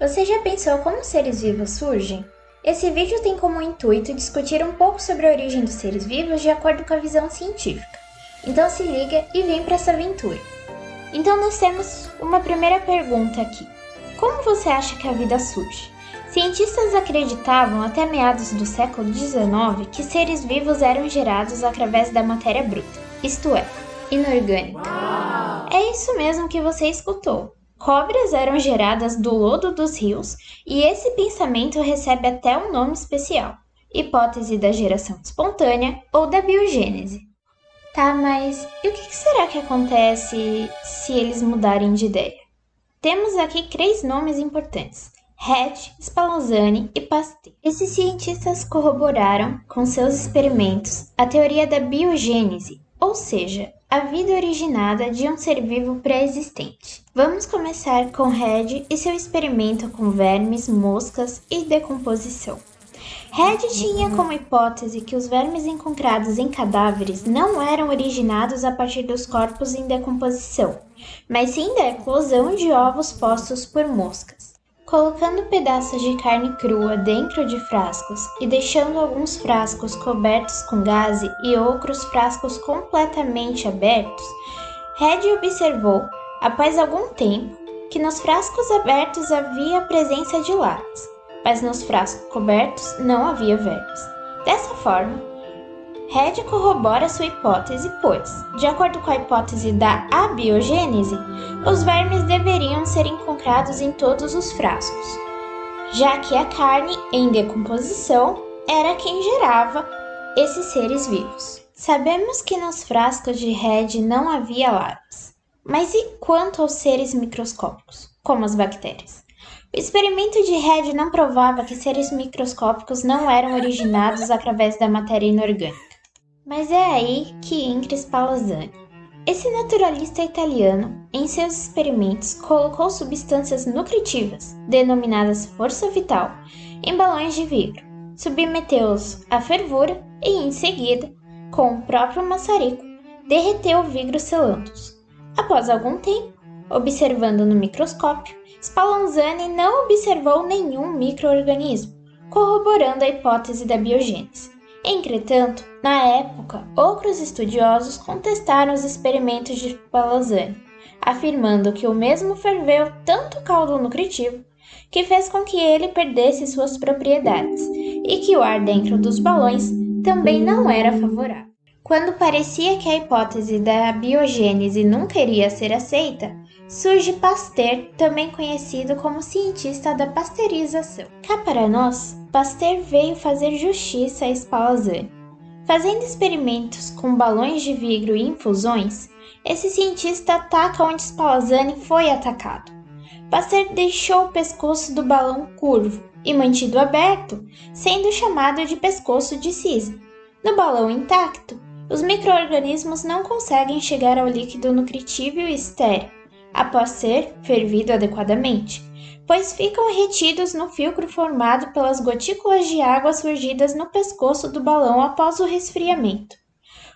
Você já pensou como seres vivos surgem? Esse vídeo tem como intuito discutir um pouco sobre a origem dos seres vivos de acordo com a visão científica. Então se liga e vem para essa aventura. Então nós temos uma primeira pergunta aqui. Como você acha que a vida surge? Cientistas acreditavam até meados do século XIX que seres vivos eram gerados através da matéria bruta, isto é, inorgânica. É isso mesmo que você escutou. Cobras eram geradas do lodo dos rios e esse pensamento recebe até um nome especial: hipótese da geração espontânea ou da biogênese. Tá, mas e o que será que acontece se eles mudarem de ideia? Temos aqui três nomes importantes: Hatch, Spallanzani e Pasteur. Esses cientistas corroboraram, com seus experimentos, a teoria da biogênese, ou seja, a vida originada de um ser vivo pré-existente. Vamos começar com Red e seu experimento com vermes, moscas e decomposição. Red tinha como hipótese que os vermes encontrados em cadáveres não eram originados a partir dos corpos em decomposição, mas sim da eclosão de ovos postos por moscas. Colocando pedaços de carne crua dentro de frascos e deixando alguns frascos cobertos com gaze e outros frascos completamente abertos, Red observou, após algum tempo, que nos frascos abertos havia a presença de larvas, mas nos frascos cobertos não havia vermes. Dessa forma, Red corrobora sua hipótese, pois, de acordo com a hipótese da abiogênese, os vermes deveriam ser encontrados em todos os frascos, já que a carne em decomposição era quem gerava esses seres vivos. Sabemos que nos frascos de Red não havia larvas, mas e quanto aos seres microscópicos, como as bactérias? O experimento de Red não provava que seres microscópicos não eram originados através da matéria inorgânica. Mas é aí que entra Spallanzani. Esse naturalista italiano, em seus experimentos, colocou substâncias nutritivas, denominadas força vital, em balões de vidro, submeteu-os à fervura e, em seguida, com o próprio maçarico, derreteu o vidro selando-os. Após algum tempo, observando no microscópio, Spallanzani não observou nenhum microorganismo, corroborando a hipótese da biogênese. Entretanto, na época, outros estudiosos contestaram os experimentos de Spallanzani, afirmando que o mesmo ferveu tanto caldo nutritivo que fez com que ele perdesse suas propriedades e que o ar dentro dos balões também não era favorável. Quando parecia que a hipótese da biogênese nunca iria ser aceita, surge Pasteur, também conhecido como cientista da pasteurização. Cá para nós, Pasteur veio fazer justiça a Spallanzani. Fazendo experimentos com balões de vidro e infusões, esse cientista ataca onde Spallanzani foi atacado. Pasteur deixou o pescoço do balão curvo e mantido aberto, sendo chamado de pescoço de cisne. No balão intacto, os microorganismos não conseguem chegar ao líquido nutritível e estéril após ser fervido adequadamente, pois ficam retidos no filtro formado pelas gotículas de água surgidas no pescoço do balão após o resfriamento.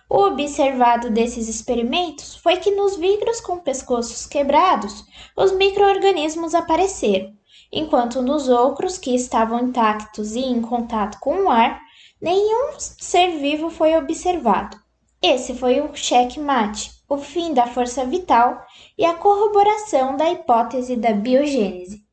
O observado desses experimentos foi que nos vidros com pescoços quebrados, os microorganismos apareceram, enquanto nos outros que estavam intactos e em contato com o ar, nenhum ser vivo foi observado. Esse foi o checkmate, o fim da força vital e a corroboração da hipótese da biogênese.